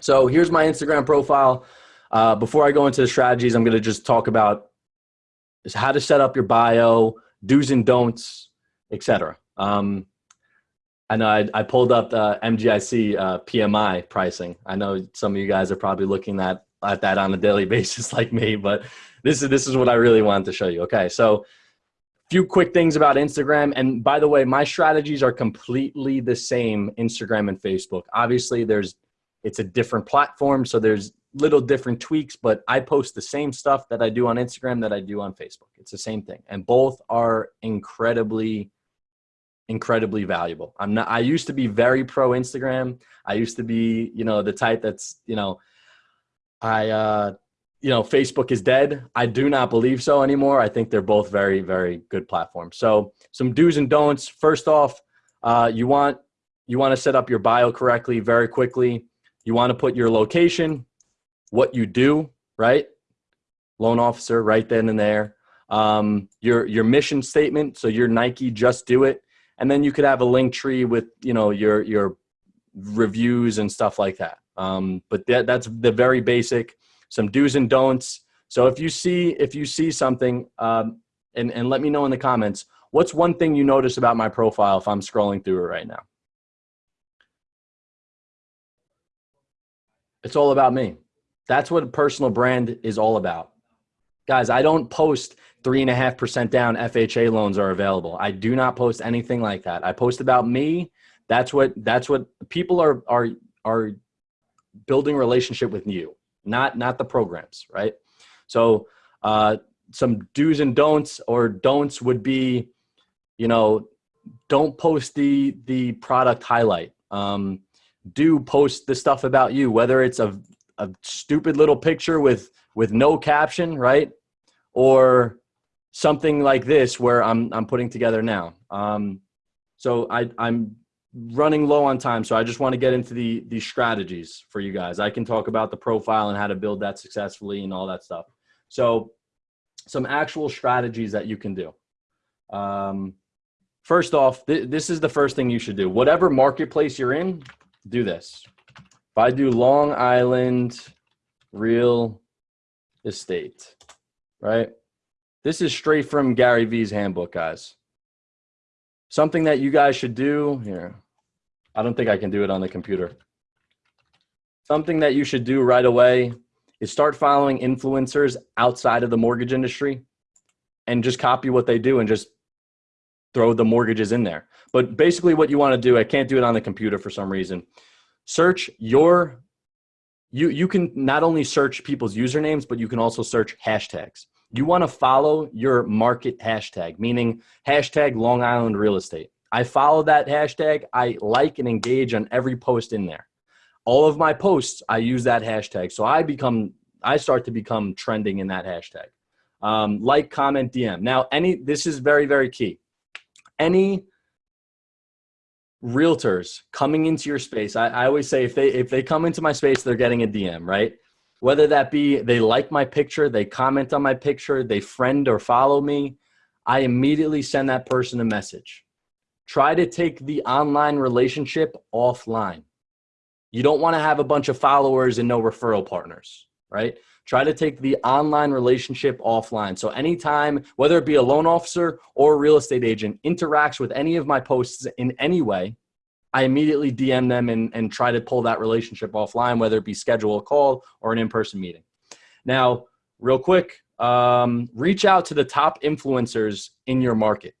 So here's my Instagram profile. Uh, before I go into the strategies, I'm going to just talk about how to set up your bio, do's and don'ts, etc. Um, I know I, I, pulled up the MGIC uh, PMI pricing. I know some of you guys are probably looking at, at that on a daily basis like me, but this is, this is what I really wanted to show you. Okay, so a few quick things about Instagram. And by the way, my strategies are completely the same Instagram and Facebook. Obviously, there's it's a different platform, so there's little different tweaks, but I post the same stuff that I do on Instagram that I do on Facebook. It's the same thing. And both are incredibly incredibly valuable. I'm not I used to be very pro Instagram. I used to be, you know, the type that's, you know, I uh you know, Facebook is dead. I do not believe so anymore. I think they're both very, very good platforms. So some do's and don'ts. First off, uh, you want you want to set up your bio correctly very quickly. You want to put your location, what you do, right? Loan officer, right then and there. Um, your your mission statement. So your Nike, just do it, and then you could have a link tree with you know your your reviews and stuff like that. Um, but that, that's the very basic some do's and don'ts. So if you see if you see something, um, and and let me know in the comments. What's one thing you notice about my profile if I'm scrolling through it right now? It's all about me. That's what a personal brand is all about. Guys, I don't post three and a half percent down FHA loans are available. I do not post anything like that. I post about me. That's what that's what people are are are building relationship with you not not the programs, right? So uh, some do's and don'ts or don'ts would be, you know, don't post the the product highlight. Um, do post the stuff about you, whether it's a a stupid little picture with with no caption, right? Or something like this where I'm I'm putting together now. Um, so I I'm running low on time, so I just want to get into the the strategies for you guys. I can talk about the profile and how to build that successfully and all that stuff. So, some actual strategies that you can do. Um, first off, th this is the first thing you should do. Whatever marketplace you're in, do this. If I do Long Island real estate, right? This is straight from Gary Vee's handbook, guys. Something that you guys should do here. I don't think I can do it on the computer. Something that you should do right away is start following influencers outside of the mortgage industry and just copy what they do and just throw the mortgages in there. But basically what you want to do, I can't do it on the computer for some reason. Search your you you can not only search people's usernames, but you can also search hashtags you want to follow your market hashtag, meaning hashtag Long Island real estate. I follow that hashtag. I like and engage on every post in there. All of my posts, I use that hashtag. So I become, I start to become trending in that hashtag. Um, like, comment, DM. Now, any, this is very, very key. Any realtors coming into your space, I, I always say if they, if they come into my space, they're getting a DM, right? whether that be they like my picture, they comment on my picture, they friend or follow me, I immediately send that person a message. Try to take the online relationship offline. You don't want to have a bunch of followers and no referral partners, right? Try to take the online relationship offline. So anytime, whether it be a loan officer or a real estate agent, interacts with any of my posts in any way, I immediately DM them and, and try to pull that relationship offline, whether it be schedule a call or an in-person meeting. Now, real quick, um, reach out to the top influencers in your market.